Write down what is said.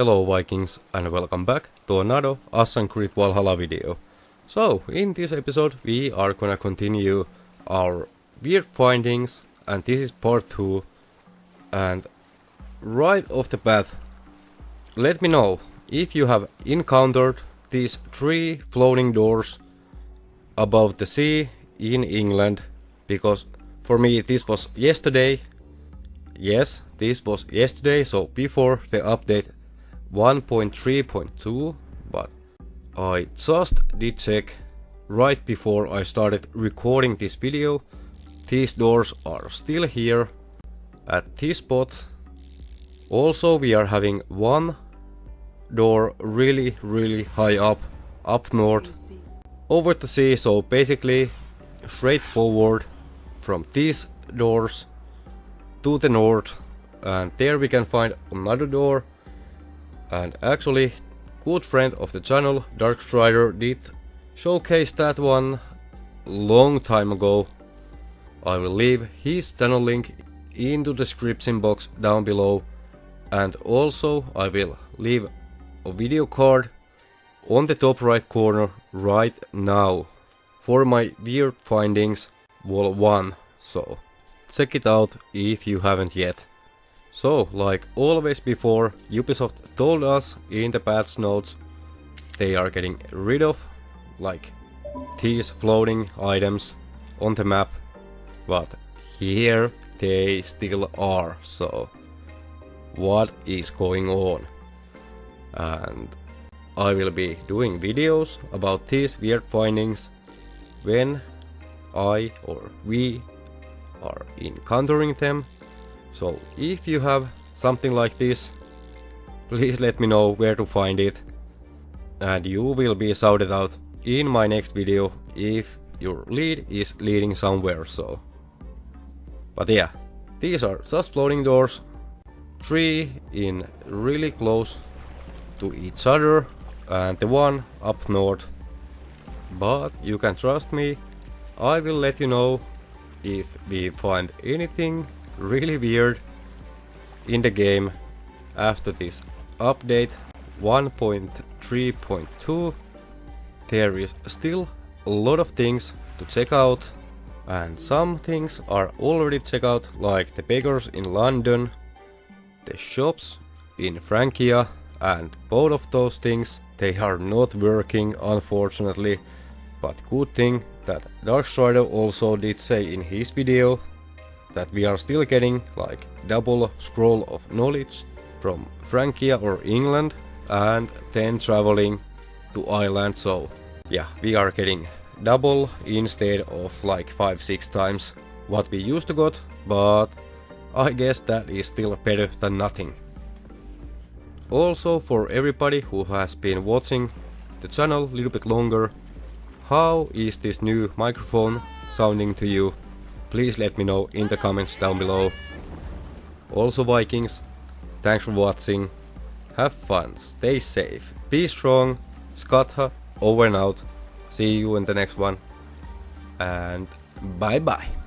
Hello Vikings and welcome back to another Assassin's Creed Valhalla video. So, in this episode we are gonna continue our weird findings and this is part 2 and right off the bat let me know if you have encountered these three floating doors above the sea in England because for me this was yesterday yes this was yesterday so before the update 1.3.2 but I just did check right before I started recording this video. These doors are still here at this spot. Also we are having one door really really high up up north over the sea. So basically straightforward from these doors to the north. And there we can find another door and actually, good friend of the channel, Darkstrider, did showcase that one long time ago. I will leave his channel link in the description box down below and also I will leave a video card on the top right corner right now for my weird findings wall 1 so check it out if you haven't yet. So, like always before, Ubisoft told us in the patch notes they are getting rid of like these floating items on the map, but here they still are, so what is going on? And I will be doing videos about these weird findings when I or we are encountering them so if you have something like this, please let me know where to find it. And you will be shouted out in my next video if your lead is leading somewhere, so. But yeah, these are just floating doors. Three in really close to each other and the one up north. But you can trust me, I will let you know if we find anything really weird in the game after this. Update 1.3.2 there is still a lot of things to check out and some things are already checked out like the bakers in London, the shops in Francia and both of those things they are not working unfortunately. But good thing that Darkstrider also did say in his video that we are still getting like double scroll of knowledge from Francia or England and then traveling to Ireland so yeah we are getting double instead of like 5-6 times what we used to got but I guess that is still better than nothing. Also for everybody who has been watching the channel a little bit longer how is this new microphone sounding to you please let me know in the comments down below. Also Vikings, thanks for watching, have fun, stay safe, be strong, Skatha over and out, see you in the next one, and bye bye.